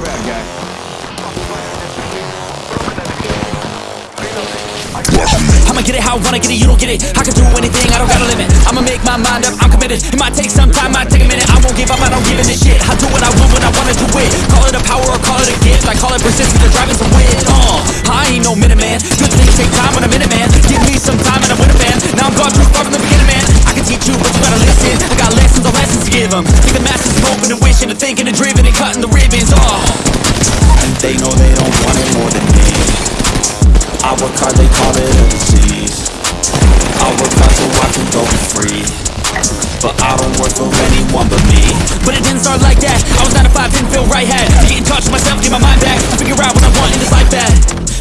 bad guy. I'ma get it how I wanna get it, you don't get it. I can do anything, I don't got a limit. I'ma make my mind up, I'm committed. It might take some time, might take a minute. I won't give up, I don't give a shit. I do what I want when I wanna do it. Call it a power or call it a gift. I call it persistence, I'm driving some win uh, I ain't no minute man Good things take time when I'm in it man. Give me some time and I'm with a man. Now I'm gone too far. Give them. Think the masses hoping and wishing and thinking and driven and cutting the ribbons, oh And they know they don't want it more than me. I work hard, they call it a disease. I work hard so I can go be free. But I don't work for anyone but me. But it didn't start like that. I was 9 to 5, didn't feel right, had to get in touch with myself, get my mind back Figure out what I want in this life bad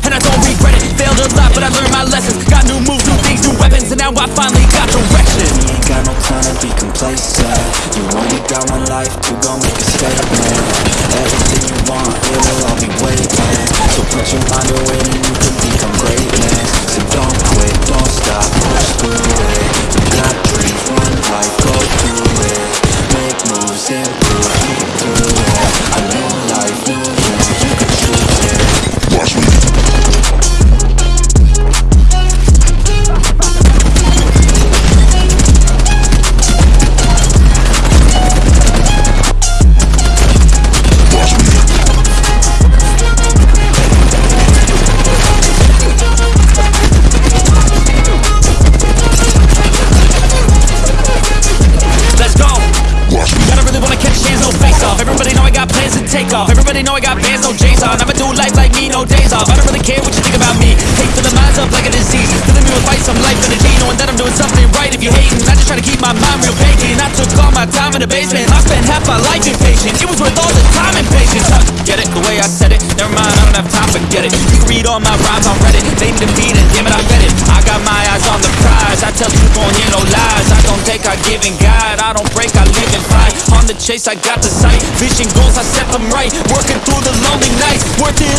And I don't regret it, failed a lot but I learned my lessons. Got new moves, new things, new weapons And now I finally got direction. You ain't got no time to be complacent Make take off. Everybody know I got bands, no J's on. I'ma do life like me, no days off. I don't really care what you think about me. Hate to the minds up like a disease. Filling me with fight, some life energy. To keep my mind real vacant. I took all my time in the basement. I spent half my life impatient. It was worth all the time and patience. Huh, get it? The way I said it. Never mind, I don't have time, forget it. You can read all my rhymes on Reddit. To feed it, damn it, I bet it. I got my eyes on the prize. I tell truth, won't hear no lies. I don't take, I give and guide. I don't break, I live and fight. On the chase, I got the sight. Vision goals, I set them right. Working through the lonely nights. Worth it